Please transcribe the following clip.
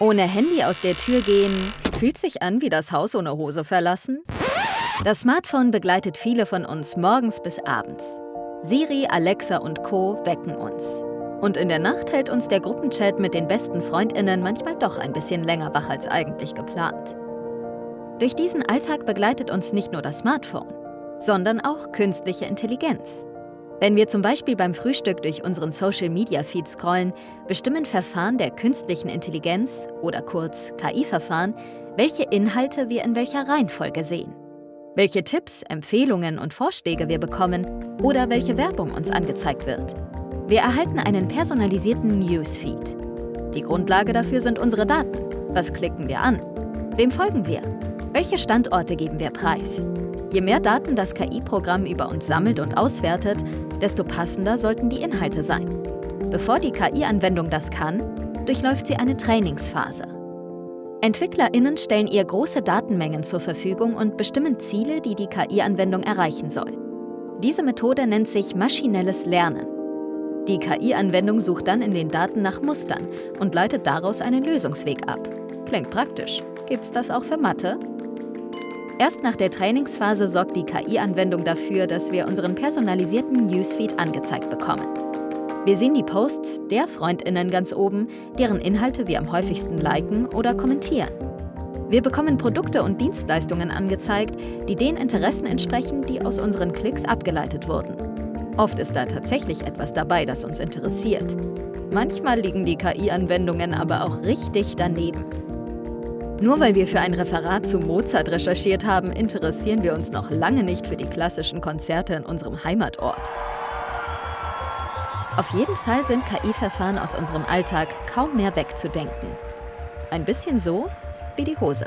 Ohne Handy aus der Tür gehen, fühlt sich an wie das Haus ohne Hose verlassen? Das Smartphone begleitet viele von uns morgens bis abends. Siri, Alexa und Co. wecken uns. Und in der Nacht hält uns der Gruppenchat mit den besten FreundInnen manchmal doch ein bisschen länger wach als eigentlich geplant. Durch diesen Alltag begleitet uns nicht nur das Smartphone, sondern auch künstliche Intelligenz. Wenn wir zum Beispiel beim Frühstück durch unseren Social-Media-Feed scrollen, bestimmen Verfahren der künstlichen Intelligenz oder kurz KI-Verfahren, welche Inhalte wir in welcher Reihenfolge sehen, welche Tipps, Empfehlungen und Vorschläge wir bekommen oder welche Werbung uns angezeigt wird. Wir erhalten einen personalisierten Newsfeed. Die Grundlage dafür sind unsere Daten. Was klicken wir an? Wem folgen wir? Welche Standorte geben wir preis? Je mehr Daten das KI-Programm über uns sammelt und auswertet, desto passender sollten die Inhalte sein. Bevor die KI-Anwendung das kann, durchläuft sie eine Trainingsphase. EntwicklerInnen stellen ihr große Datenmengen zur Verfügung und bestimmen Ziele, die die KI-Anwendung erreichen soll. Diese Methode nennt sich maschinelles Lernen. Die KI-Anwendung sucht dann in den Daten nach Mustern und leitet daraus einen Lösungsweg ab. Klingt praktisch. Gibt's das auch für Mathe? Erst nach der Trainingsphase sorgt die KI-Anwendung dafür, dass wir unseren personalisierten Newsfeed angezeigt bekommen. Wir sehen die Posts der FreundInnen ganz oben, deren Inhalte wir am häufigsten liken oder kommentieren. Wir bekommen Produkte und Dienstleistungen angezeigt, die den Interessen entsprechen, die aus unseren Klicks abgeleitet wurden. Oft ist da tatsächlich etwas dabei, das uns interessiert. Manchmal liegen die KI-Anwendungen aber auch richtig daneben. Nur weil wir für ein Referat zu Mozart recherchiert haben, interessieren wir uns noch lange nicht für die klassischen Konzerte in unserem Heimatort. Auf jeden Fall sind KI-Verfahren aus unserem Alltag kaum mehr wegzudenken. Ein bisschen so wie die Hose.